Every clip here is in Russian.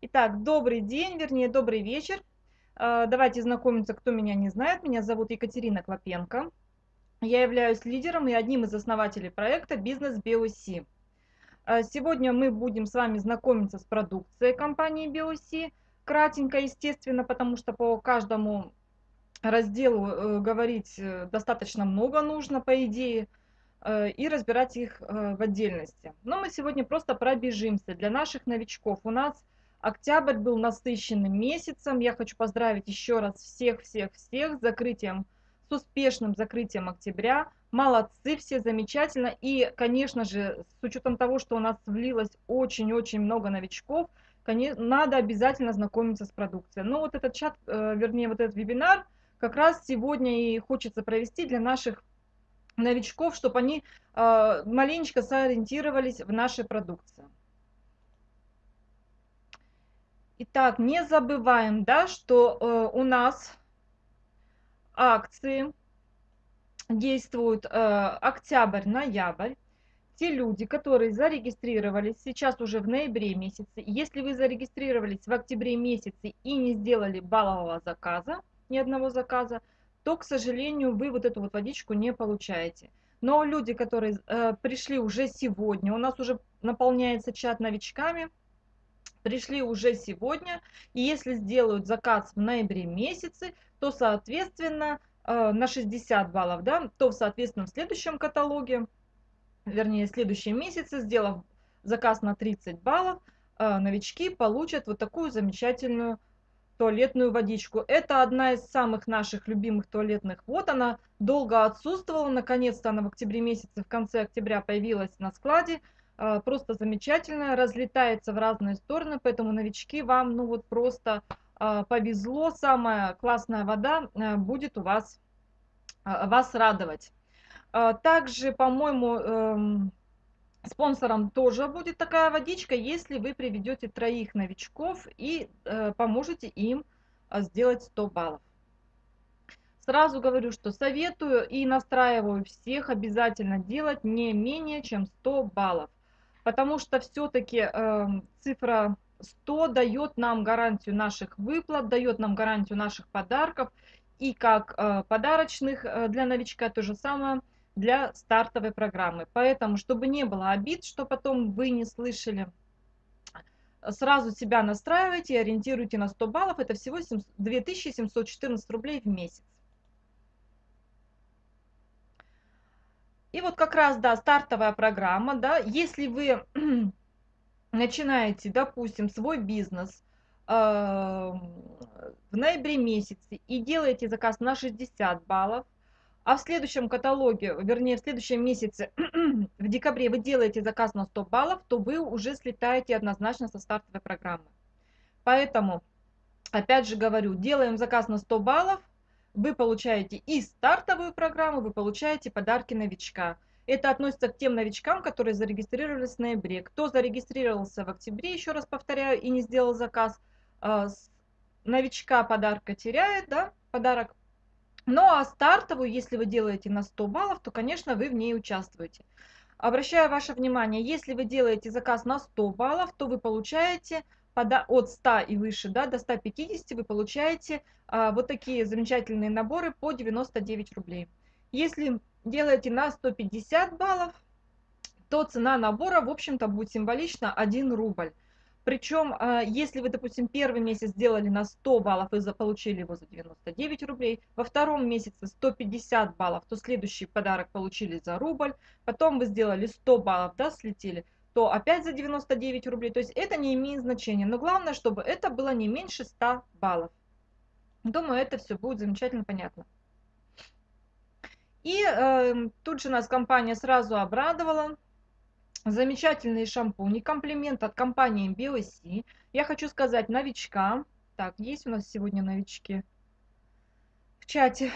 Итак, добрый день, вернее, добрый вечер. Э, давайте знакомиться, кто меня не знает. Меня зовут Екатерина Клопенко. Я являюсь лидером и одним из основателей проекта «Бизнес BOC». Э, сегодня мы будем с вами знакомиться с продукцией компании BOC. Кратенько, естественно, потому что по каждому разделу э, говорить достаточно много нужно, по идее и разбирать их в отдельности. Но мы сегодня просто пробежимся. Для наших новичков у нас Октябрь был насыщенным месяцем. Я хочу поздравить еще раз всех-всех-всех с закрытием, с успешным закрытием октября. Молодцы, все замечательно. И, конечно же, с учетом того, что у нас влилось очень-очень много новичков, конечно, надо обязательно знакомиться с продукцией. Но вот этот чат, э, вернее, вот этот вебинар как раз сегодня и хочется провести для наших новичков, чтобы они э, маленечко сориентировались в нашей продукции. Итак, не забываем, да, что э, у нас акции действуют э, октябрь-ноябрь. Те люди, которые зарегистрировались сейчас уже в ноябре месяце, если вы зарегистрировались в октябре месяце и не сделали баллового заказа, ни одного заказа, то, к сожалению, вы вот эту вот водичку не получаете. Но люди, которые э, пришли уже сегодня, у нас уже наполняется чат новичками, пришли уже сегодня, и если сделают заказ в ноябре месяце, то, соответственно, э, на 60 баллов, да, то, соответственно, в следующем каталоге, вернее, в следующем месяце, сделав заказ на 30 баллов, э, новички получат вот такую замечательную туалетную водичку. Это одна из самых наших любимых туалетных вод. Она долго отсутствовала, наконец-то она в октябре месяце, в конце октября появилась на складе. А, просто замечательная, разлетается в разные стороны, поэтому новички вам, ну вот просто а, повезло, самая классная вода а, будет у вас, вас радовать. Также, по-моему, эм, спонсором тоже будет такая водичка, если вы приведете троих новичков и э, поможете им сделать 100 баллов. Сразу говорю, что советую и настраиваю всех обязательно делать не менее чем 100 баллов потому что все-таки э, эм, цифра 100 дает нам гарантию наших выплат, дает нам гарантию наших подарков, и как э, подарочных э, для новичка, то же самое для стартовой программы. Поэтому, чтобы не было обид, что потом вы не слышали, сразу себя настраивайте и ориентируйте на 100 баллов, это всего 2714 рублей в месяц. И вот как раз, да, стартовая программа, да, если вы начинаете, допустим, свой бизнес э, в ноябре месяце и делаете заказ на 60 баллов, а в следующем каталоге, вернее, в следующем месяце, в декабре вы делаете заказ на 100 баллов, то вы уже слетаете однозначно со стартовой программы. Поэтому, опять же говорю, делаем заказ на 100 баллов, вы получаете и стартовую программу, вы получаете подарки новичка. Это относится к тем новичкам, которые зарегистрировались в ноябре. Кто зарегистрировался в октябре, еще раз повторяю, и не сделал заказ, а, новичка подарка теряет, да, подарок. Ну а стартовую, если вы делаете на 100 баллов, то, конечно, вы в ней участвуете. Обращаю ваше внимание, если вы делаете заказ на 100 баллов, то вы получаете от 100 и выше да, до 150 вы получаете а, вот такие замечательные наборы по 99 рублей. Если делаете на 150 баллов, то цена набора, в общем-то, будет символично 1 рубль. Причем, а, если вы, допустим, первый месяц сделали на 100 баллов и получили его за 99 рублей, во втором месяце 150 баллов, то следующий подарок получили за рубль, потом вы сделали 100 баллов, да, слетели, то опять за 99 рублей. То есть это не имеет значения. Но главное, чтобы это было не меньше 100 баллов. Думаю, это все будет замечательно понятно. И э, тут же нас компания сразу обрадовала. Замечательные шампуни, комплимент от компании BioC. Я хочу сказать новичкам. Так, есть у нас сегодня новички в чате.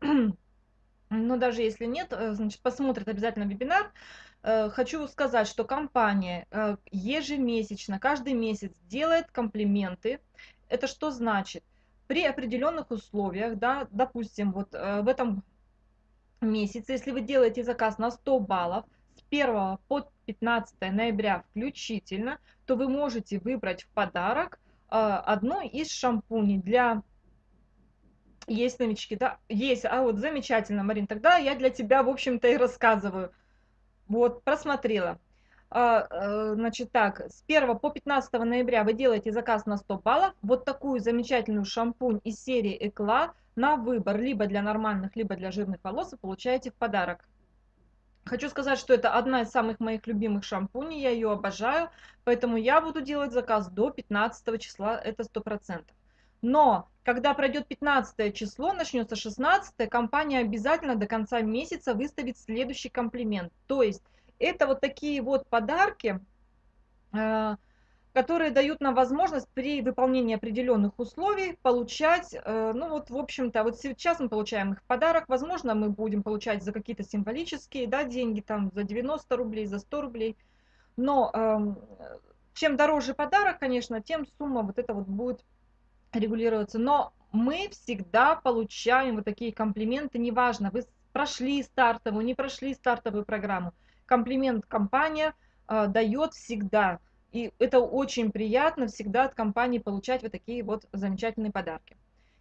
Но даже если нет, э, значит, посмотрят обязательно вебинар. Э, хочу сказать, что компания э, ежемесячно, каждый месяц делает комплименты. Это что значит? При определенных условиях, да, допустим, вот в этом месяце, если вы делаете заказ на 100 баллов, с 1 по 15 ноября включительно, то вы можете выбрать в подарок одно из шампуней для есть новички, да? Есть. А вот замечательно, Марин. Тогда я для тебя, в общем-то, и рассказываю. Вот, просмотрела. А, э, значит так, с 1 по 15 ноября вы делаете заказ на 100 баллов. Вот такую замечательную шампунь из серии Экла на выбор, либо для нормальных, либо для жирных волос, вы получаете в подарок. Хочу сказать, что это одна из самых моих любимых шампуней, я ее обожаю, поэтому я буду делать заказ до 15 числа, это 100%. Но когда пройдет 15 число, начнется 16, компания обязательно до конца месяца выставит следующий комплимент. То есть это вот такие вот подарки, э, которые дают нам возможность при выполнении определенных условий получать, э, ну вот в общем-то, вот сейчас мы получаем их в подарок, возможно мы будем получать за какие-то символические да, деньги, там за 90 рублей, за 100 рублей, но эм, чем дороже подарок, конечно, тем сумма вот эта вот будет регулироваться. Но мы всегда получаем вот такие комплименты, неважно, вы прошли стартовую, не прошли стартовую программу. Комплимент компания э, дает всегда. И это очень приятно всегда от компании получать вот такие вот замечательные подарки.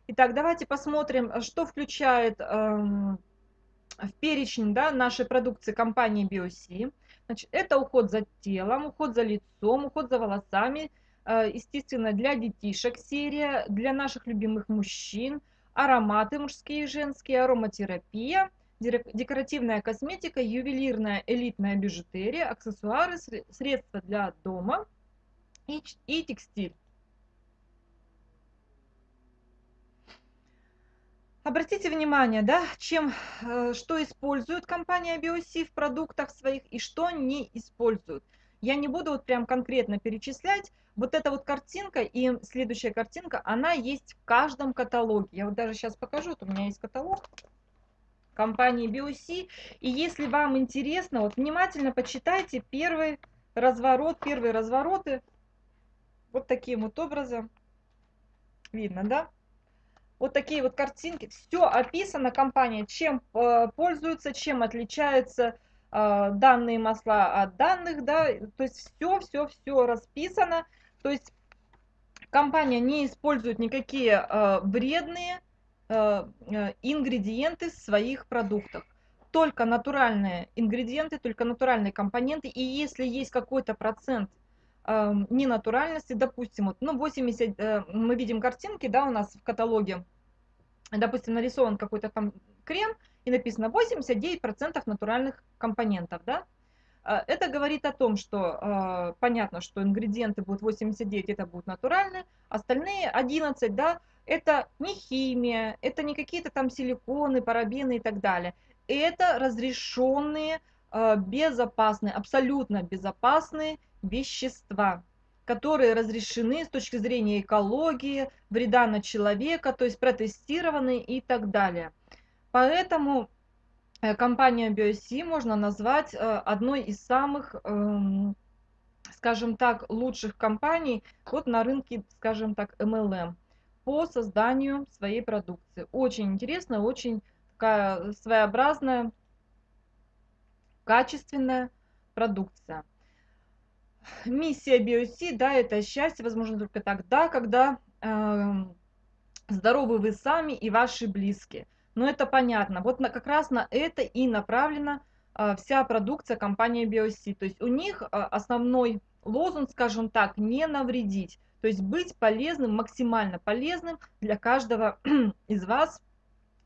Итак, давайте посмотрим, что включает э, в перечень да, нашей продукции компании BioC. Значит, это уход за телом, уход за лицом, уход за волосами, естественно, для детишек серия, для наших любимых мужчин, ароматы мужские и женские, ароматерапия, декоративная косметика, ювелирная элитная бижутерия, аксессуары, средства для дома и, и текстиль. Обратите внимание, да, чем, э, что использует компания BioC в продуктах своих и что не используют. Я не буду вот прям конкретно перечислять. Вот эта вот картинка и следующая картинка, она есть в каждом каталоге. Я вот даже сейчас покажу, вот у меня есть каталог компании BioC. И если вам интересно, вот внимательно почитайте первый разворот, первые развороты. Вот таким вот образом. Видно, да? Вот такие вот картинки. Все описано, компания, чем э, пользуется, чем отличается данные масла от данных, да, то есть все, все, все расписано, то есть компания не использует никакие э, вредные э, ингредиенты в своих продуктах, только натуральные ингредиенты, только натуральные компоненты, и если есть какой-то процент э, ненатуральности, допустим, вот, ну 80, э, мы видим картинки, да, у нас в каталоге, допустим, нарисован какой-то там крем, и написано 89% натуральных компонентов, да? А, это говорит о том, что э, понятно, что ингредиенты будут 89, это будут натуральные, остальные 11, да, это не химия, это не какие-то там силиконы, парабены и так далее. Это разрешенные, э, безопасные, абсолютно безопасные вещества, которые разрешены с точки зрения экологии, вреда на человека, то есть протестированы и так далее. Поэтому э, компания BioC можно назвать э, одной из самых, эм, скажем так, лучших компаний вот на рынке, скажем так, MLM по созданию своей продукции. Очень интересная, очень такая своеобразная, качественная продукция. Миссия BioC, да, это счастье, возможно, только тогда, когда э, здоровы вы сами и ваши близкие. Но это понятно. Вот на, как раз на это и направлена а, вся продукция компании BioC. То есть у них а, основной лозунг, скажем так, не навредить. То есть быть полезным, максимально полезным для каждого из вас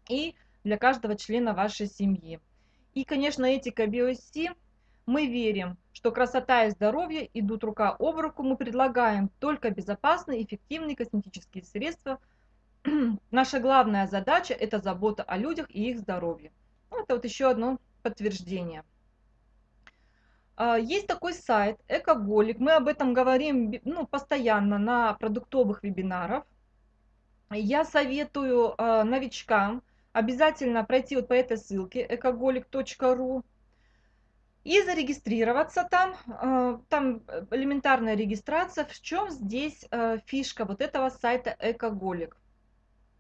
и для каждого члена вашей семьи. И, конечно, этика BioC. Мы верим, что красота и здоровье идут рука об руку. Мы предлагаем только безопасные, эффективные косметические средства – наша главная задача – это забота о людях и их здоровье. Ну, это вот еще одно подтверждение. А, есть такой сайт Экоголик. Мы об этом говорим ну, постоянно на продуктовых вебинарах. Я советую э, новичкам обязательно пройти вот по этой ссылке экоголик.ру и зарегистрироваться там. Э, там элементарная регистрация. В чем здесь фишка вот этого сайта Экоголик?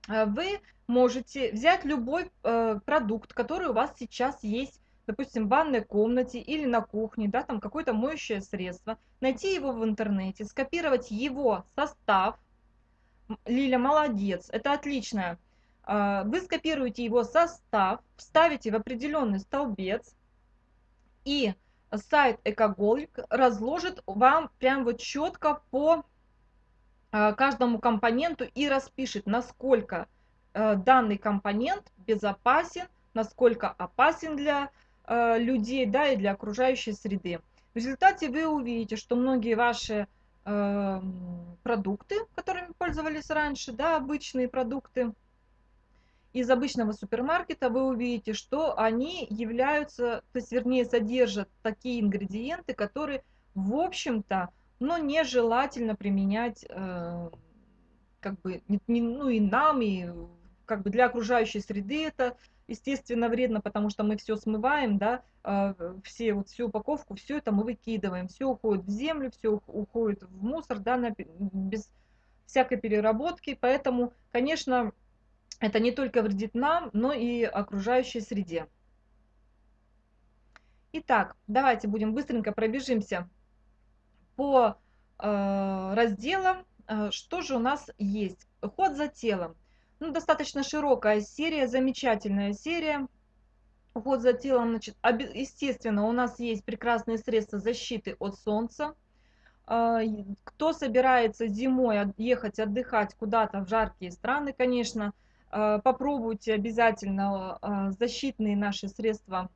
Э, вы можете взять любой э, продукт, который у вас сейчас есть допустим, в ванной комнате или на кухне, да, там какое-то моющее средство, найти его в интернете, скопировать его состав. Лиля, молодец, это отлично. А, вы скопируете его состав, вставите в определенный столбец, и сайт Экоголик разложит вам прям вот четко по каждому компоненту и распишет, насколько э, данный компонент безопасен, насколько опасен для э, людей, да, и для окружающей среды. В результате вы увидите, что многие ваши э, продукты, которыми пользовались раньше, да, обычные продукты, из обычного супермаркета вы увидите, что они являются, то есть вернее содержат такие ингредиенты, которые в общем-то, но нежелательно применять э, как бы не, не, ну и нам, и как бы для окружающей среды это естественно вредно, потому что мы все смываем, да, э, все вот всю упаковку, все это мы выкидываем, все уходит в землю, все уходит в мусор, да, на, без всякой переработки, поэтому, конечно, это не только вредит нам, но и окружающей среде. Итак, давайте будем быстренько пробежимся по э, разделам. Э, что же у нас есть? Уход за телом. Ну, достаточно широкая серия, замечательная серия. Уход за телом, значит, естественно, у нас есть прекрасные средства защиты от солнца. Э, кто собирается зимой ехать отдыхать куда-то в жаркие страны, конечно, попробуйте обязательно защитные наши средства.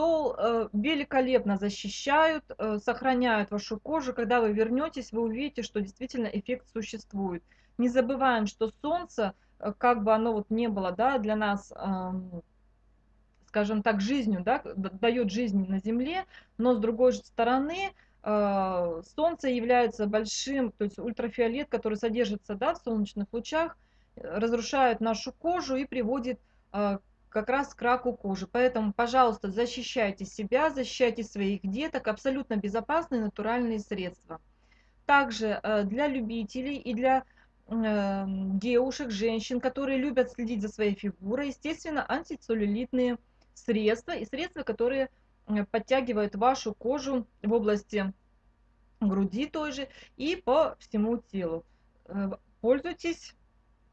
Сол э, великолепно защищают, сохраняют вашу кожу. Когда вы вернетесь, вы увидите, что действительно эффект существует. Не забываем, что солнце, как бы оно вот не было да, для нас, скажем так, жизнью, да, дает жизнь на Земле, но с другой стороны, солнце является большим, то есть ультрафиолет, который содержится да, в солнечных лучах, разрушают нашу кожу и приводит а, как раз к раку кожи. Поэтому, пожалуйста, защищайте себя, защищайте своих деток. Абсолютно безопасные натуральные средства. Также э, для любителей и для э, девушек, женщин, которые любят следить за своей фигурой, естественно, антицеллюлитные средства и средства, которые э, подтягивают вашу кожу в области груди той же и по всему телу. Пользуйтесь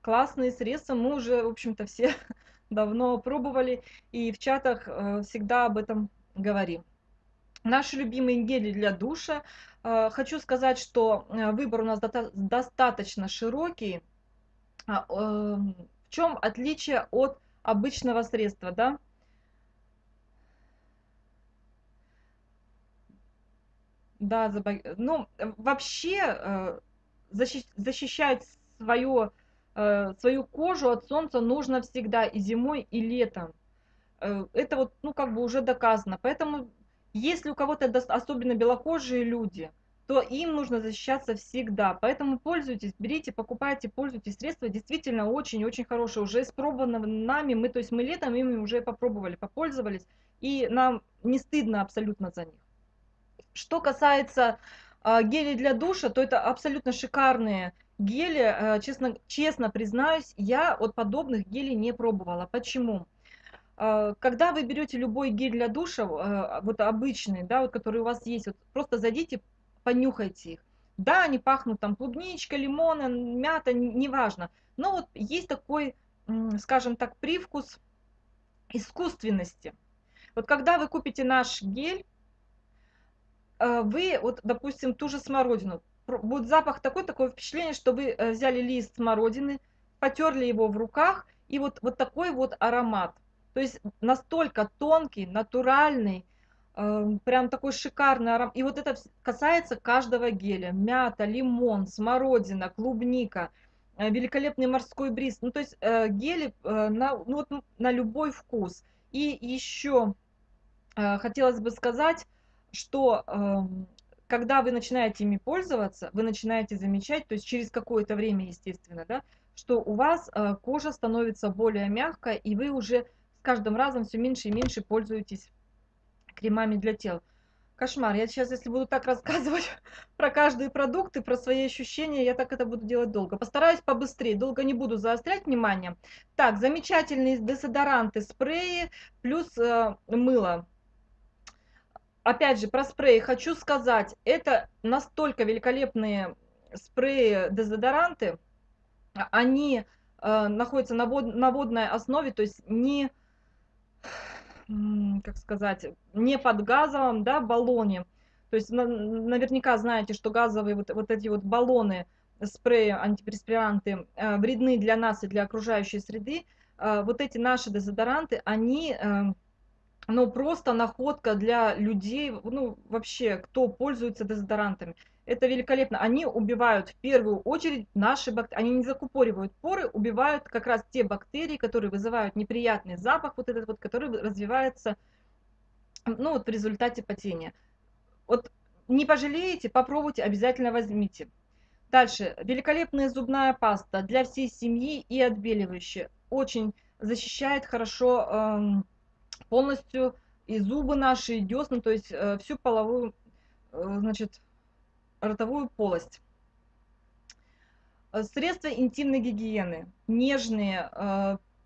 классные средства, мы уже, в общем-то, все давно пробовали и в чатах э, всегда об этом говорим. Наши любимые гели для душа. Э, хочу сказать, что э, выбор у нас достаточно широкий. А, в чем отличие от обычного средства, да? Да, ну, вообще защищать свое свою кожу от солнца нужно всегда и зимой, и летом. Э, это вот, ну, как бы уже доказано. Поэтому, если у кого-то особенно белокожие люди, то им нужно защищаться всегда. Поэтому пользуйтесь, берите, покупайте, пользуйтесь. Средства действительно очень-очень хорошие. Уже испробованы нами, мы, то есть мы летом ими уже попробовали, попользовались. И нам не стыдно абсолютно за них. Что касается э, гелей для душа, то это абсолютно шикарные Гели, э, честно, честно признаюсь, я от подобных гелей не пробовала. Почему? Э, когда вы берете любой гель для душа, э, вот обычный, да, вот который у вас есть, вот просто зайдите, понюхайте их. Да, они пахнут там клубничка, лимона, мята, неважно. Но вот есть такой, скажем так, привкус искусственности. Вот когда вы купите наш гель, вы, вот, допустим, ту же смородину, будет запах такой, такое впечатление, что вы э, взяли лист смородины, потерли его в руках, и вот, вот такой вот аромат. То есть настолько тонкий, натуральный, э, прям такой шикарный аромат. И вот это касается каждого геля. Мята, лимон, смородина, клубника, э, великолепный морской бриз. Ну, то есть э, гели на, ну, вот, на любой вкус. И еще хотелось бы сказать, что э, когда вы начинаете ими пользоваться, вы начинаете замечать, то есть через какое-то время, естественно, да, что у вас э, кожа становится более мягкой, и вы уже с каждым разом все меньше и меньше пользуетесь кремами для тела. Кошмар. Я сейчас, если буду так рассказывать про каждый продукт и про свои ощущения, я так это буду делать долго. Постараюсь побыстрее, долго не буду заострять внимание. Так, замечательные дезодоранты, спреи плюс э, мыло. Опять же, про спреи хочу сказать, это настолько великолепные спреи, дезодоранты, они э, находятся на, вод, на водной основе, то есть не как сказать, не под газовым, да, баллоне. То есть на, наверняка знаете, что газовые вот, вот эти вот баллоны, спреи, антиперспиранты э, вредны для нас и для окружающей среды. Э, вот эти наши дезодоранты, они, э, ну, просто находка для людей, ну, вообще, кто пользуется дезодорантами. Это великолепно. Они убивают в первую очередь наши бактерии. Они не закупоривают поры, убивают как раз те бактерии, которые вызывают неприятный запах, вот этот вот, который развивается ну, вот в результате потения. Вот не пожалеете, попробуйте, обязательно возьмите. Дальше. Великолепная зубная паста для всей семьи и отбеливающая. Очень защищает хорошо э, полностью и зубы наши, и десна, то есть э, всю половую, э, значит, ротовую полость. Э, средства интимной гигиены. Нежные.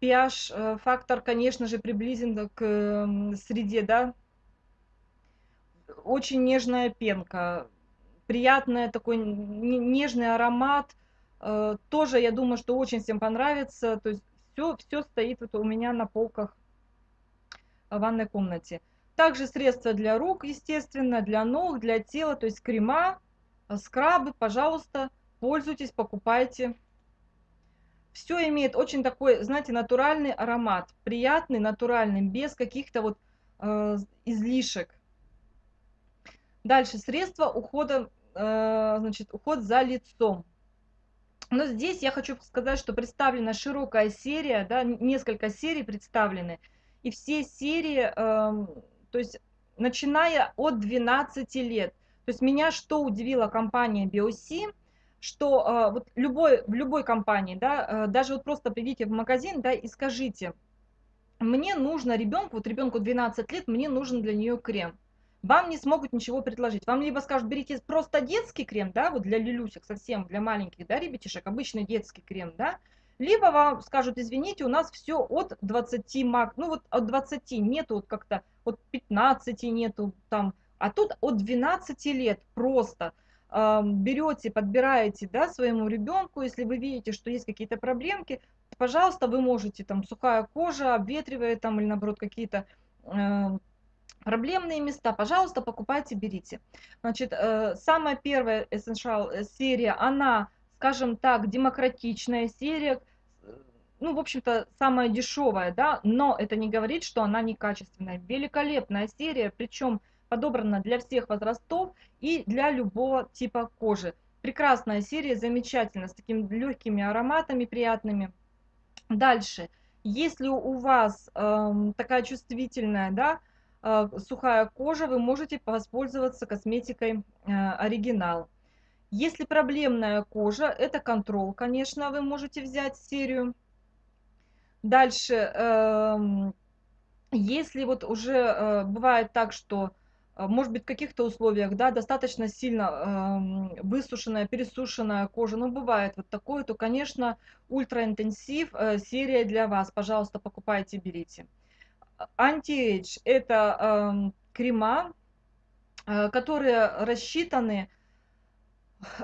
pH-фактор, э, конечно же, приблизен к среде, да. Очень нежная пенка. Приятный такой нежный аромат. Э, тоже, я думаю, что очень всем понравится. То есть все, все стоит вот у меня на полках в ванной комнате. Также средства для рук, естественно, для ног, для тела, то есть крема, Э, скрабы, пожалуйста, пользуйтесь, покупайте. Все имеет очень такой, знаете, натуральный аромат, приятный, натуральный, без каких-то вот э, излишек. Дальше, средства ухода, э, значит, уход за лицом. Но здесь я хочу сказать, что представлена широкая серия, да, несколько серий представлены. И все серии, э, то есть начиная от 12 лет. То есть меня что удивила компания BioC, что э, вот любой, в любой компании, да, э, даже вот просто придите в магазин, да, и скажите, мне нужно ребенку, вот ребенку 12 лет, мне нужен для нее крем. Вам не смогут ничего предложить. Вам либо скажут, берите просто детский крем, да, вот для люлюсек совсем, для маленьких, да, ребятишек, обычный детский крем, да, либо вам скажут, извините, у нас все от 20 мак, ну вот от 20 нету вот как-то, от 15 нету там, а тут от 12 лет просто э, берете, подбираете да, своему ребенку, если вы видите, что есть какие-то проблемки, пожалуйста, вы можете, там, сухая кожа, обветривает там, или наоборот какие-то э, проблемные места, пожалуйста, покупайте, берите. Значит, э, самая первая Essential серия, она, скажем так, демократичная серия, ну, в общем-то, самая дешевая, да, но это не говорит, что она некачественная. Великолепная серия, причем подобрана для всех возрастов и для любого типа кожи. Прекрасная серия, замечательно, с такими легкими ароматами приятными. Дальше, если у вас э, такая чувствительная, да, э, сухая кожа, вы можете воспользоваться косметикой э, оригинал. Если проблемная кожа, это контрол, конечно, вы можете взять серию. Дальше, э, если вот уже э, бывает так, что а, может быть, в каких-то условиях, да, достаточно сильно э, высушенная, пересушенная кожа, ну, бывает вот такое, то, конечно, ультраинтенсив э, серия для вас, пожалуйста, покупайте, берите. Anti-Age – это э, крема, э, которые рассчитаны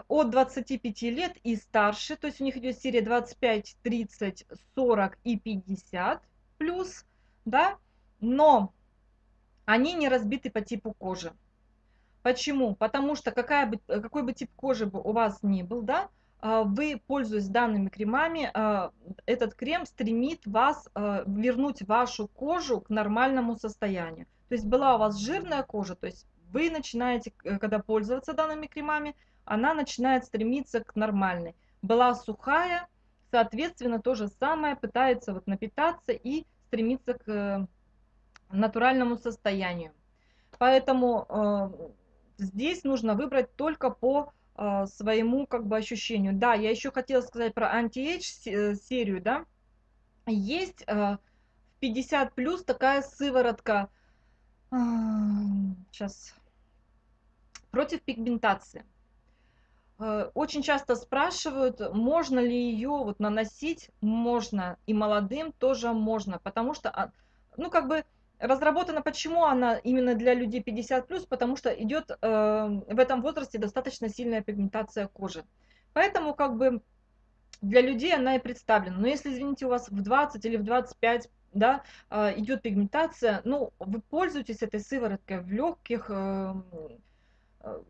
от 25 лет и старше, то есть у них идет серия 25, 30, 40 и 50 плюс, да, но они не разбиты по типу кожи. Почему? Потому что какая бы, какой бы тип кожи бы у вас ни был, да, а, вы, пользуясь данными кремами, а, этот крем стремит вас а, вернуть вашу кожу к нормальному состоянию. То есть была у вас жирная кожа, то есть вы начинаете, э, когда пользоваться данными кремами, она начинает стремиться к нормальной. Была сухая, соответственно, то же самое, пытается вот напитаться и стремиться к э, натуральному состоянию. Поэтому э, здесь нужно выбрать только по э, своему как бы ощущению. Да, я еще хотела сказать про anti-age э, серию, да. Есть э, в 50 плюс такая сыворотка. Э, сейчас против пигментации. Э, очень часто спрашивают, можно ли ее вот наносить, можно, и молодым тоже можно, потому что, а, ну, как бы, разработана, почему она именно для людей 50+, потому что идет э, в этом возрасте достаточно сильная пигментация кожи. Поэтому, как бы, для людей она и представлена. Но если, извините, у вас в 20 или в 25 да, э, идет пигментация, ну, вы пользуетесь этой сывороткой в легких э, э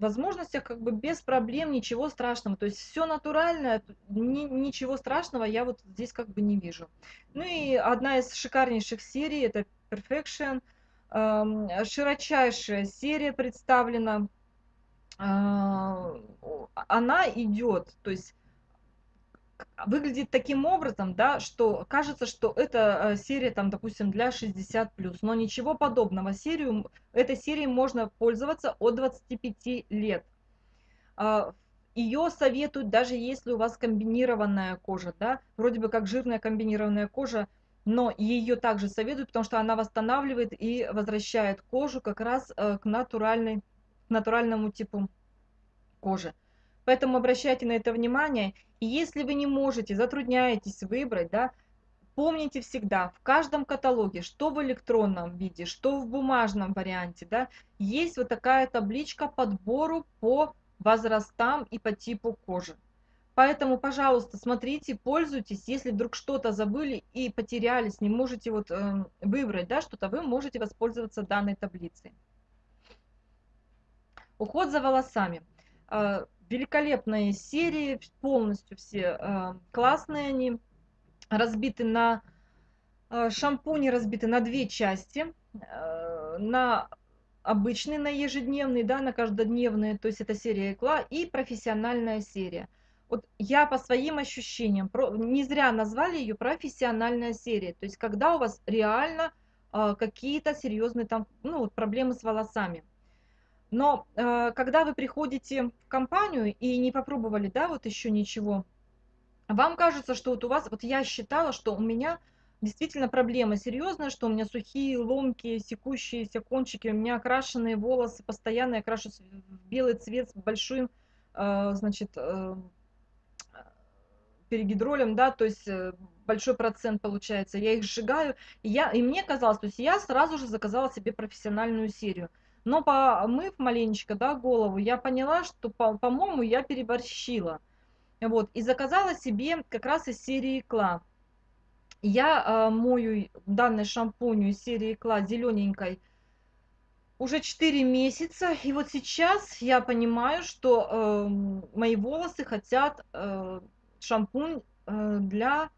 возможностях как бы без проблем, ничего страшного. То есть все натуральное, ни, ничего страшного я вот здесь как бы не вижу. Ну и одна из шикарнейших серий, это Perfection. Эм, широчайшая серия представлена. Э, она идет, то есть выглядит таким образом, да, что кажется, что это э, серия, там, допустим, для 60+, но ничего подобного. Серию, этой серией можно пользоваться от 25 лет. А, Ее советуют, даже если у вас комбинированная кожа, да, вроде бы как жирная комбинированная кожа, но ее также советуют, потому что она восстанавливает и возвращает кожу как раз э, к, натуральной, к натуральному типу кожи. Поэтому обращайте на это внимание. И если вы не можете, затрудняетесь выбрать, да, помните всегда, в каждом каталоге, что в электронном виде, что в бумажном варианте, да, есть вот такая табличка подбору по возрастам и по типу кожи. Поэтому, пожалуйста, смотрите, пользуйтесь. Если вдруг что-то забыли и потерялись, не можете вот э, выбрать да, что-то, вы можете воспользоваться данной таблицей. Уход за волосами. Великолепные серии, полностью все э, классные они, разбиты на э, шампуни, разбиты на две части, э, на обычный, на ежедневный, да, на каждодневный, то есть это серия икла, и профессиональная серия. Вот я по своим ощущениям, не зря назвали ее профессиональная серия, то есть когда у вас реально какие-то серьезные там, ну, проблемы с волосами. Но э, когда вы приходите в компанию и не попробовали, да, вот еще ничего, вам кажется, что вот у вас, вот я считала, что у меня действительно проблема серьезная, что у меня сухие, ломкие, секущиеся кончики, у меня окрашенные волосы, постоянно я крашу в белый цвет с большим, э, значит, э, перегидролем, да, то есть э, большой процент получается, я их сжигаю, и, я, и мне казалось, то есть я сразу же заказала себе профессиональную серию. Но помыв маленечко, да, голову, я поняла, что, по-моему, по я переборщила. Вот, и заказала себе как раз из серии Кла. Я э, мою данный шампунь из серии Кла зелененькой уже 4 месяца. И вот сейчас я понимаю, что э, мои волосы хотят э, шампунь э, для,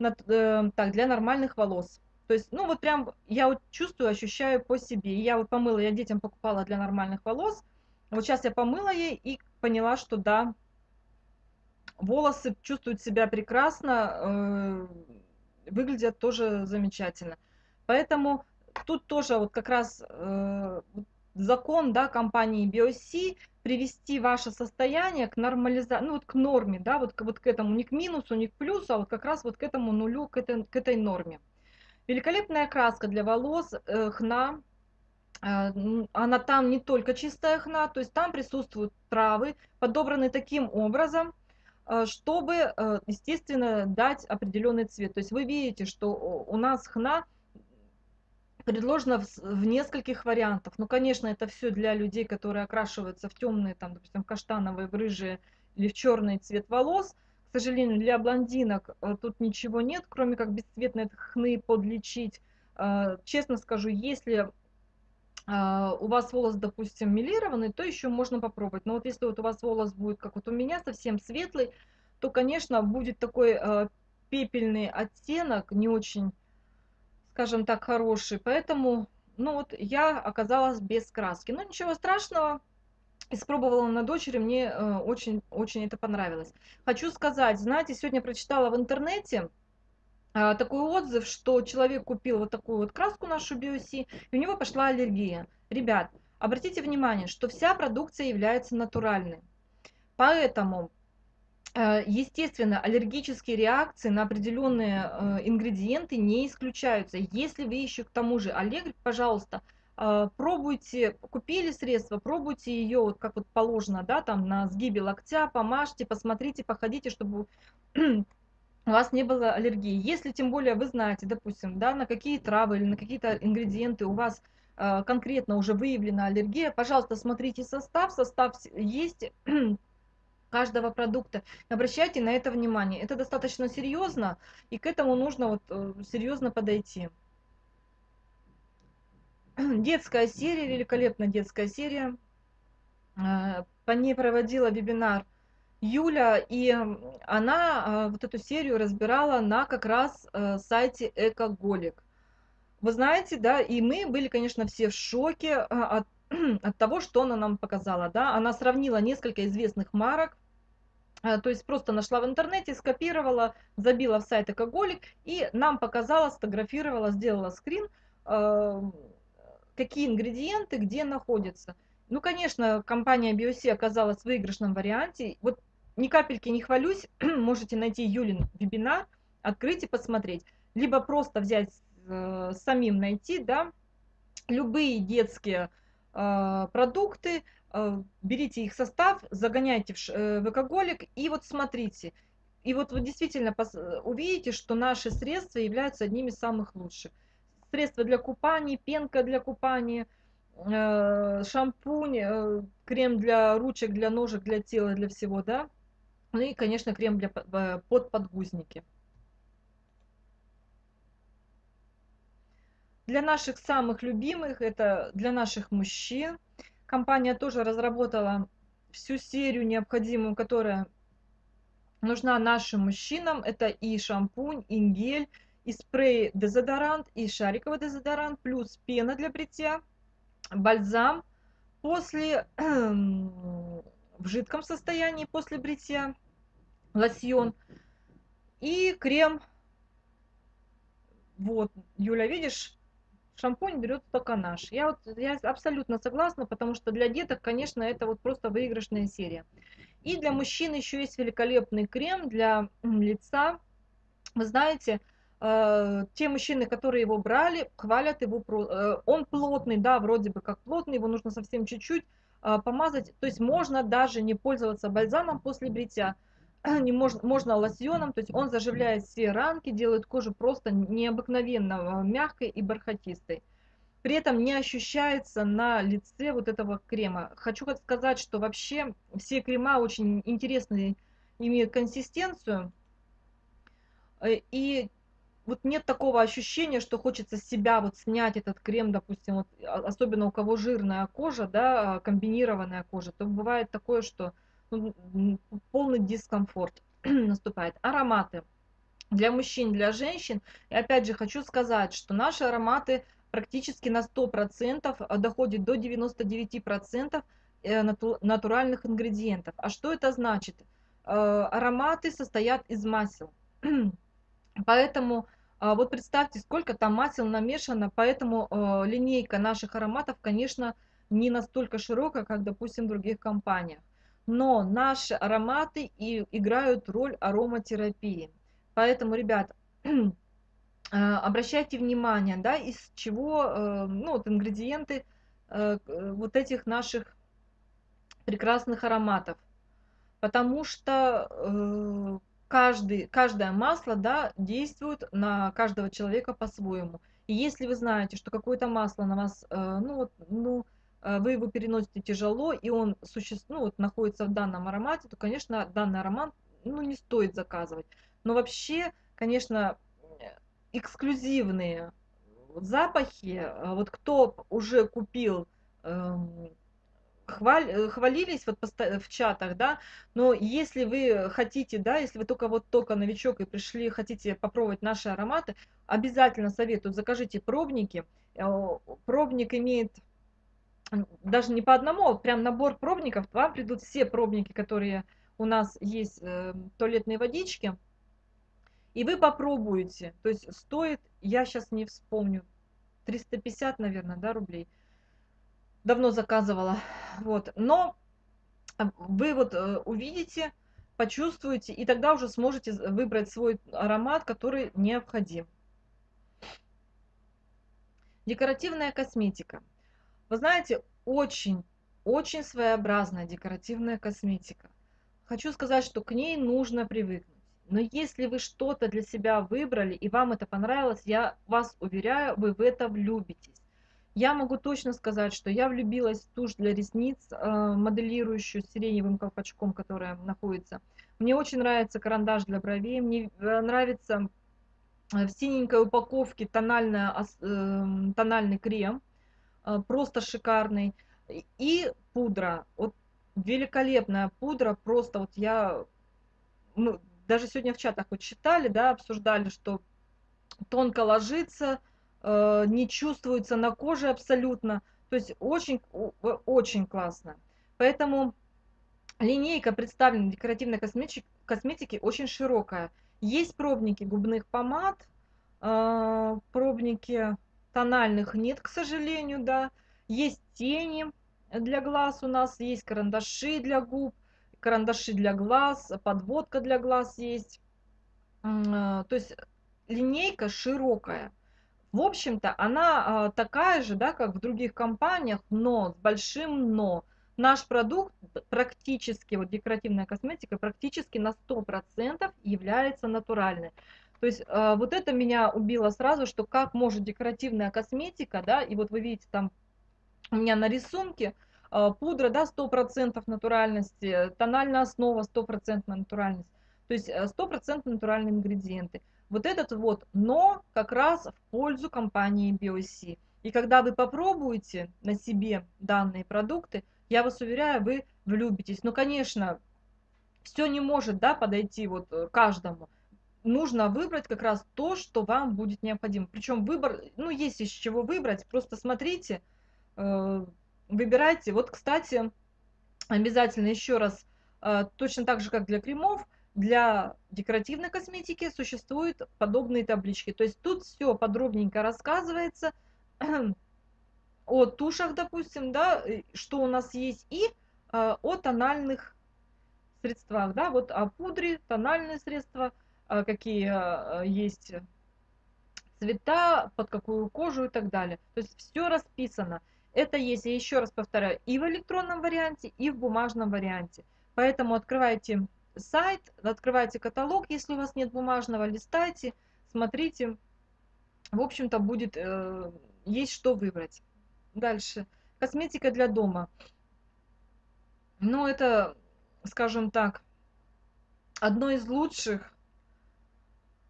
э, так, для нормальных волос. То есть, ну вот прям я вот чувствую, ощущаю по себе. Я вот помыла, я детям покупала для нормальных волос. Вот сейчас я помыла ей и поняла, что да, волосы чувствуют себя прекрасно, э, выглядят тоже замечательно. Поэтому тут тоже вот как раз э, закон да, компании BioC привести ваше состояние к нормализации, ну вот к норме, да, вот, вот к этому, не к минусу, не к плюсу, а вот как раз вот к этому нулю, к этой, к этой норме. Великолепная краска для волос, э, хна. Э, она там не только чистая хна, то есть там присутствуют травы, подобраны таким образом, э, чтобы, естественно, дать определенный цвет. То есть вы видите, что у нас хна предложена в, нескольких вариантах. Ну, конечно, это все для людей, которые окрашиваются в темные, там, допустим, каштановые, в рыжие или в черный цвет волос – к сожалению, для блондинок э, тут ничего нет, кроме как бесцветные хны подлечить. Э, честно скажу, если э, у вас волос, допустим, милированный, то еще можно попробовать. Но вот если вот у вас волос будет, как вот у меня, совсем светлый, то, конечно, будет такой пепельный оттенок, не очень, скажем так, хороший. Поэтому, ну вот, я оказалась без краски. Но ничего страшного, испробовала на дочери, мне очень-очень э, это понравилось. Хочу сказать, знаете, сегодня прочитала в интернете э, такой отзыв, что человек купил вот такую вот краску нашу BioC, и у него пошла аллергия. Ребят, обратите внимание, что вся продукция является натуральной. Поэтому, э, естественно, аллергические реакции на определенные ингредиенты не исключаются. Если вы еще к тому же аллергик, пожалуйста, а, пробуйте, купили средство, пробуйте ее, вот как вот положено, да, там на сгибе локтя, помажьте, посмотрите, походите, чтобы у вас не было аллергии. Если тем более вы знаете, допустим, да, на какие травы или на какие-то ингредиенты у вас э, конкретно уже выявлена аллергия, пожалуйста, смотрите состав, состав есть каждого продукта. Обращайте на это внимание. Это достаточно серьезно, и к этому нужно вот э, серьезно подойти. Детская серия, великолепная детская серия. Э, по ней проводила вебинар Юля, и она э, вот эту серию разбирала на как раз э, сайте Экоголик. Вы знаете, да, и мы были, конечно, все в шоке от, от того, что она нам показала, да. Она сравнила несколько известных марок, то есть просто нашла в интернете, скопировала, забила в сайт Экоголик и нам показала, сфотографировала, сделала скрин, какие ингредиенты где находятся. Ну, конечно, компания BioC оказалась в выигрышном варианте. Вот ни капельки не хвалюсь, можете найти Юлин вебинар, открыть и посмотреть. Либо просто взять, э, самим найти, да, любые детские э, продукты, э, берите их состав, загоняйте в, э, в экоголик и вот смотрите. И вот вы действительно увидите, что наши средства являются одними из самых лучших средства для купания, пенка для купания, э, шампунь, э, крем для ручек, для ножек, для тела, для всего, да. Ну и, конечно, крем для э, под подгузники. Для наших самых любимых, это для наших мужчин, компания тоже разработала всю серию необходимую, которая нужна нашим мужчинам. Это и шампунь, и гель, и спрей дезодорант, и шариковый дезодорант, плюс пена для бритья, бальзам после в жидком состоянии после бритья, лосьон и крем. Вот, Юля, видишь, шампунь берет только наш. Я вот я абсолютно согласна, потому что для деток, конечно, это вот просто выигрышная серия. И для мужчин еще есть великолепный крем для лица. Вы знаете, те мужчины, которые его брали, хвалят его. Э, он плотный, да, вроде бы как плотный, его нужно совсем чуть-чуть э, помазать. То есть можно даже не пользоваться бальзамом после бритья. Не можно, можно лосьоном, то есть он заживляет все ранки, делает кожу просто необыкновенно мягкой и бархатистой. При этом не ощущается на лице вот этого крема. Хочу сказать, что вообще все крема очень интересные, имеют консистенцию. И вот нет такого ощущения, что хочется с себя вот снять этот крем, допустим, вот, а, особенно у кого жирная кожа, да, комбинированная кожа, то бывает такое, что ну, полный дискомфорт наступает. Ароматы для мужчин, для женщин. И опять же хочу сказать, что наши ароматы практически на 100% а, доходят до 99% э, натуральных ингредиентов. А что это значит? Э, ароматы состоят из масел. Поэтому а вот представьте, сколько там масел намешано, поэтому э, линейка наших ароматов, конечно, не настолько широкая, как, допустим, в других компаниях. Но наши ароматы и играют роль ароматерапии. Поэтому, ребят, э, обращайте внимание, да, из чего, э, ну, вот ингредиенты вот этих наших прекрасных ароматов. Потому что каждый, каждое масло да, действует на каждого человека по-своему. И если вы знаете, что какое-то масло на вас, э, ну, вот, ну, э, вы его переносите тяжело, и он существ, ну, вот, находится в данном аромате, то, конечно, данный аромат ну, не стоит заказывать. Но вообще, конечно, эксклюзивные запахи, э, вот кто уже купил эм, хваль, э, хвалились вот в чатах, да, но если вы хотите, да, если вы только вот только новичок и пришли, хотите попробовать наши ароматы, обязательно советую, закажите пробники. Э, пробник имеет даже не по одному, а прям набор пробников, вам придут все пробники, которые у нас есть, э, туалетные водички, и вы попробуете, то есть стоит, я сейчас не вспомню, 350, наверное, да, рублей – давно заказывала. Вот. Но а, вы вот э, увидите, почувствуете, и тогда уже сможете выбрать свой аромат, который необходим. Декоративная косметика. Вы знаете, очень, очень своеобразная декоративная косметика. Хочу сказать, что к ней нужно привыкнуть. Но если вы что-то для себя выбрали и вам это понравилось, я вас уверяю, вы в это влюбитесь. Я могу точно сказать, что я влюбилась в тушь для ресниц, э, моделирующую сиреневым колпачком, которая находится. Мне очень нравится карандаш для бровей, мне э, нравится э, в синенькой упаковке тональная, тональный крем, просто шикарный. И пудра, вот великолепная пудра, просто вот я, мы даже сегодня в чатах вот читали, да, обсуждали, что тонко ложится, э, не чувствуется на коже абсолютно, то есть очень, очень классно. Поэтому линейка представленной декоративной косметики, косметики очень широкая. Есть пробники губных помад, э, пробники тональных нет, к сожалению, да. Есть тени, для глаз у нас есть карандаши для губ, карандаши для глаз, подводка для глаз есть. А, то есть линейка широкая. В общем-то, она а, такая же, да, как в других компаниях, но с большим но. Наш продукт практически, вот декоративная косметика, практически на 100% является натуральной. То есть а, вот это меня убило сразу, что как может декоративная косметика, да, и вот вы видите там у меня на рисунке а, пудра, да, 100% натуральности, тональная основа 100% натуральность. То есть 100% э, натуральные ингредиенты. Вот этот вот но как раз в пользу компании BioC. И когда вы попробуете на себе данные продукты, я вас уверяю, вы влюбитесь. Ну, конечно, все не может да, подойти вот э, каждому. Нужно выбрать как раз то, что вам будет необходимо. Причем выбор, ну, есть из чего выбрать. Просто смотрите, Э, выбирайте. Вот, кстати, обязательно еще раз, э, точно так же, как для кремов, для декоративной косметики существуют подобные таблички. То есть тут все подробненько рассказывается о тушах, допустим, да, что у нас есть, и э, о тональных средствах, да, вот о пудре, тональные средства, какие есть цвета, под какую кожу и так далее. То есть все расписано. Это есть, я еще раз повторяю, и в электронном варианте, и в бумажном варианте. Поэтому открывайте сайт, открывайте каталог, если у вас нет бумажного, листайте, смотрите. В общем-то, будет э, есть что выбрать. Дальше. Косметика для дома. Ну, это, скажем так, одно из лучших,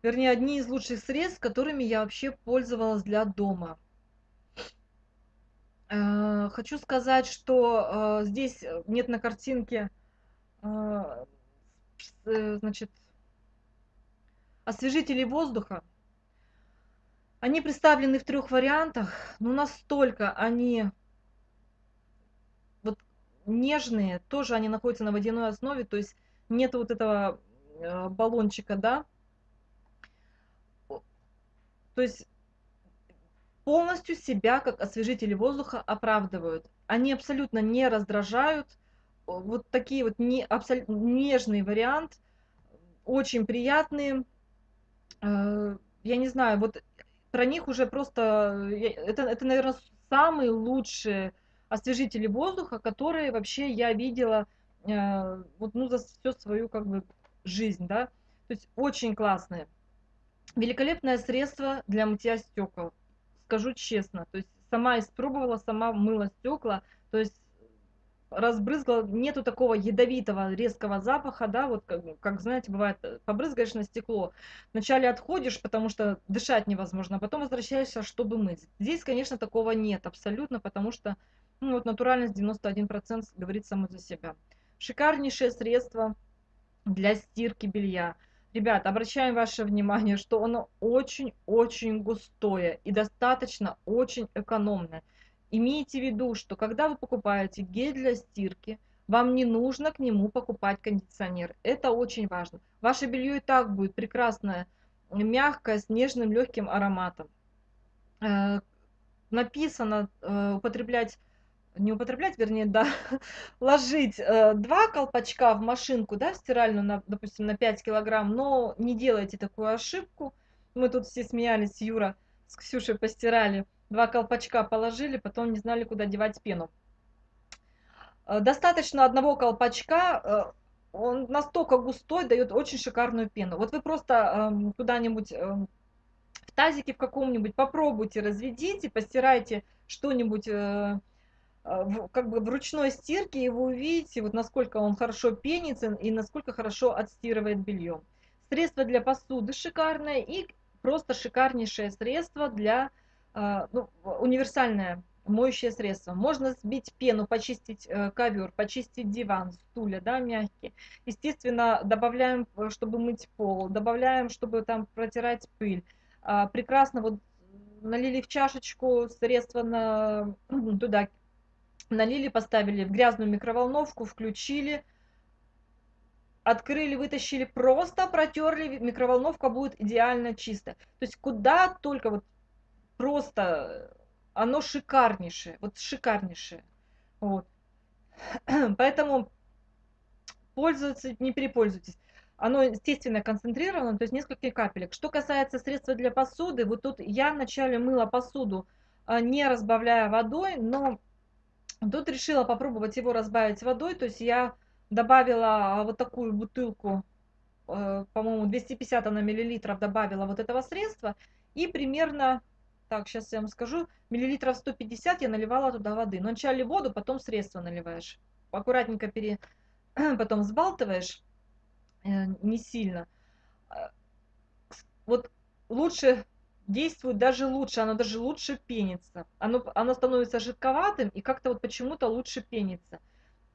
вернее, одни из лучших средств, которыми я вообще пользовалась для дома. Э, хочу сказать, что э, здесь нет на картинке, э, значит, освежителей воздуха. Они представлены в трех вариантах, но настолько они вот нежные, тоже они находятся на водяной основе, то есть нет вот этого баллончика, да. То есть полностью себя как освежители воздуха оправдывают. Они абсолютно не раздражают. Вот такие вот не, абсолютно нежный вариант, очень приятные. Э, я не знаю, вот про них уже просто, это, это наверное, самые лучшие освежители воздуха, которые вообще я видела э, вот, ну, за всю свою как бы жизнь, да. То есть очень классные. Великолепное средство для мытья стекол скажу честно. То есть сама испробовала, сама мыла стекла, то есть разбрызгала, нету такого ядовитого резкого запаха, да, вот как, как знаете, бывает, побрызгаешь на стекло, вначале отходишь, потому что дышать невозможно, а потом возвращаешься, чтобы мыть. Здесь, конечно, такого нет абсолютно, потому что ну, вот натуральность 91% говорит само за себя. Шикарнейшее средство для стирки белья. Ребят, обращаем ваше внимание, что оно очень-очень густое и достаточно очень экономное. Имейте в виду, что когда вы покупаете гель для стирки, вам не нужно к нему покупать кондиционер. Это очень важно. Ваше белье и так будет прекрасное, мягкое, с нежным, легким ароматом. Э, написано э, употреблять не употреблять, вернее, да, ложить э, два колпачка в машинку, да, в стиральную, на, допустим, на 5 килограмм, но не делайте такую ошибку. Мы тут все смеялись, Юра с Ксюшей постирали два колпачка положили, потом не знали, куда девать пену. Э, достаточно одного колпачка, э, он настолько густой, дает очень шикарную пену. Вот вы просто эм, куда-нибудь эм, в тазике в каком-нибудь попробуйте, разведите, постирайте что-нибудь э, как бы в ручной стирке, и вы увидите, вот насколько он хорошо пенится и насколько хорошо отстирывает белье. Средство для посуды шикарное и просто шикарнейшее средство для, ну, универсальное моющее средство. Можно сбить пену, почистить э, ковер, почистить диван, стулья, да, мягкие. Естественно, добавляем, э, чтобы мыть пол, добавляем, чтобы там протирать пыль. А, прекрасно вот налили в чашечку средство на, туда, налили, поставили в грязную микроволновку, включили, открыли, вытащили, просто протерли, микроволновка будет идеально чистая. То есть куда только вот просто оно шикарнейшее, вот шикарнейшее. Вот. Поэтому пользоваться, не перепользуйтесь. Оно, естественно, концентрировано, то есть несколько капелек. Что касается средства для посуды, вот тут я вначале мыла посуду, а, не разбавляя водой, но тут решила попробовать его разбавить водой, то есть я добавила вот такую бутылку, э, по-моему, 250 на миллилитров добавила вот этого средства, и примерно так, сейчас я вам скажу, миллилитров 150 я наливала туда воды. Но вначале воду, потом средство наливаешь. Аккуратненько пере... потом взбалтываешь, э, не сильно. Э, вот лучше действует даже лучше, оно даже лучше пенится. Оно, оно становится жидковатым и как-то вот почему-то лучше пенится.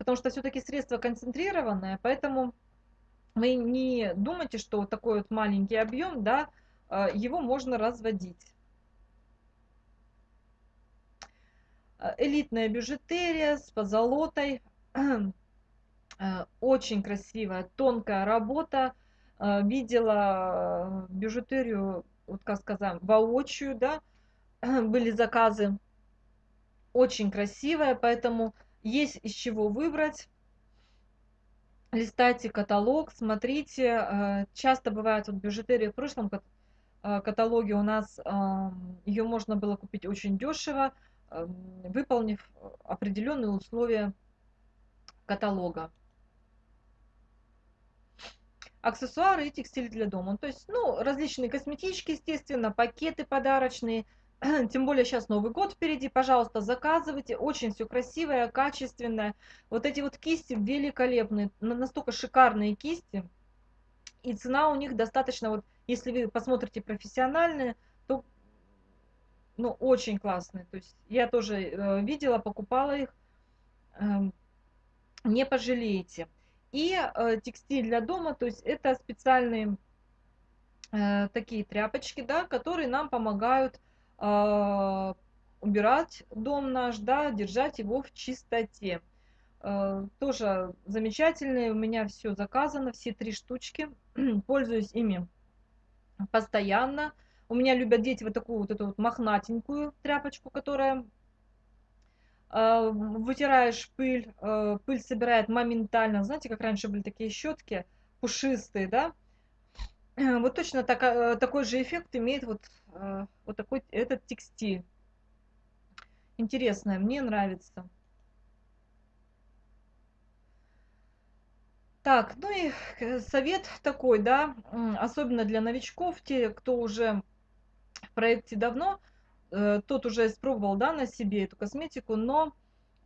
Потому что все-таки средство концентрированное, поэтому вы не думайте, что вот такой вот маленький объем, да, э, его можно разводить. Э, элитная бижутерия с позолотой. Э, очень красивая, тонкая работа. Видела бижутерию, вот как сказать, воочию, да, были заказы. Очень красивая, поэтому есть из чего выбрать. Листайте каталог, смотрите. Часто бывает вот бижутерия в прошлом каталоге у нас ее можно было купить очень дешево выполнив определенные условия каталога. Аксессуары и текстиль для дома. То есть, ну, различные косметички, естественно, пакеты подарочные. Тем более сейчас Новый год впереди. Пожалуйста, заказывайте. Очень все красивое, качественное. Вот эти вот кисти великолепные. Настолько шикарные кисти. И цена у них достаточно, вот если вы посмотрите профессиональные, то ну, очень классные. То есть я тоже э, видела, покупала их. Э, не пожалеете. И э, текстиль для дома, то есть это специальные э, такие тряпочки, да, которые нам помогают убирать дом наш, да, держать его в чистоте. Э, тоже замечательные, у меня все заказано, все три штучки. Пользуюсь ими постоянно. У меня любят дети вот такую вот эту вот мохнатенькую тряпочку, которая э, вытираешь пыль, э, пыль собирает моментально. Знаете, как раньше были такие щетки пушистые, да? Вот точно так, э, такой же эффект имеет вот, э, вот такой этот текстиль. Интересное, мне нравится. Так, ну и э, совет такой, да, особенно для новичков, те, кто уже в проекте давно, э, тот уже испробовал да, на себе эту косметику, но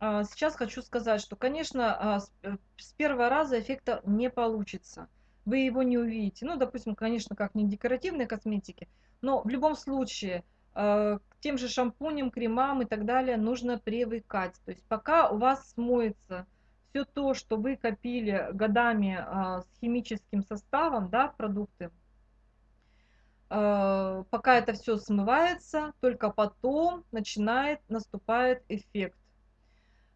сейчас хочу сказать, что, конечно, а, э, с первого раза эффекта не получится. Вы его не увидите. Ну, допустим, конечно, как не декоративной косметики, но в любом случае а, к тем же шампуням, кремам и так далее нужно привыкать. То есть пока у вас смоется все то, что вы копили годами с химическим составом, да, продукты, Э, пока это все смывается, только потом начинает, наступает эффект.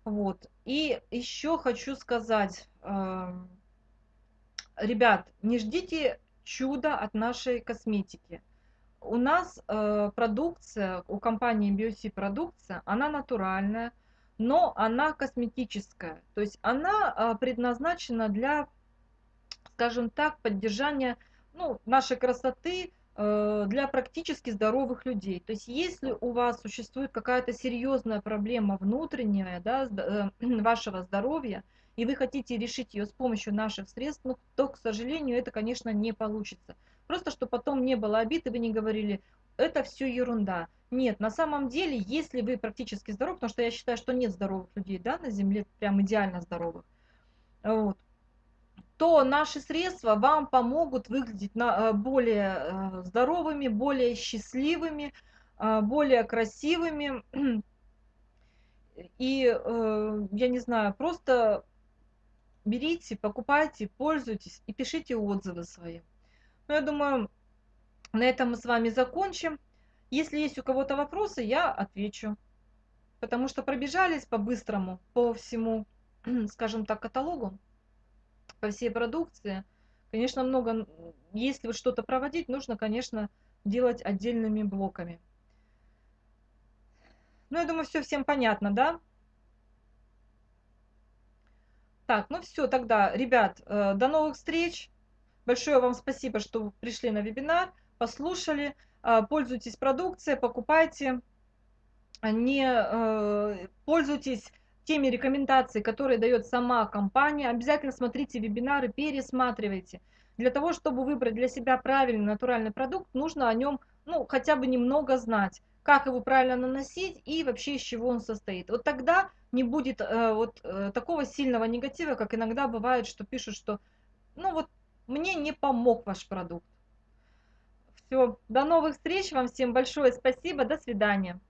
Вот. И еще хочу сказать, ребят, не ждите чуда от нашей косметики. У нас э, продукция, у компании BioC продукция, она натуральная, но она косметическая. То есть она э, предназначена для, скажем так, поддержания ну, нашей красоты, э, для практически здоровых людей. То есть если у вас существует какая-то серьезная проблема внутренняя да, э, вашего здоровья, и вы хотите решить ее с помощью наших средств, ну, то, к сожалению, это, конечно, не получится. Просто, чтобы потом не было обид, и вы не говорили, это все ерунда. Нет, на самом деле, если вы практически здоров, потому что я считаю, что нет здоровых людей да, на Земле, прям идеально здоровых, вот, то наши средства вам помогут выглядеть на, э, более э, здоровыми, более счастливыми, э, более красивыми. И, я не знаю, просто берите, покупайте, пользуйтесь и пишите отзывы свои. Ну, я думаю, на этом мы с вами закончим. Если есть у кого-то вопросы, я отвечу. Потому что пробежались по-быстрому по всему, скажем так, каталогу, по всей продукции. Конечно, много, если вот что-то проводить, нужно, конечно, делать отдельными блоками. Ну, я думаю, все всем понятно, да? Так, ну все, тогда, ребят, э, до новых встреч. Большое вам спасибо, что пришли на вебинар, послушали. Э, пользуйтесь продукцией, покупайте. Не э, пользуйтесь теми рекомендациями, которые дает сама компания. Обязательно смотрите вебинары, пересматривайте. Для того, чтобы выбрать для себя правильный натуральный продукт, нужно о нем ну, хотя бы немного знать, как его правильно наносить и вообще из чего он состоит. Вот тогда не будет э, вот э, такого сильного негатива, как иногда бывает, что пишут, что ну вот мне не помог ваш продукт. Все, до новых встреч, вам всем большое спасибо, до свидания.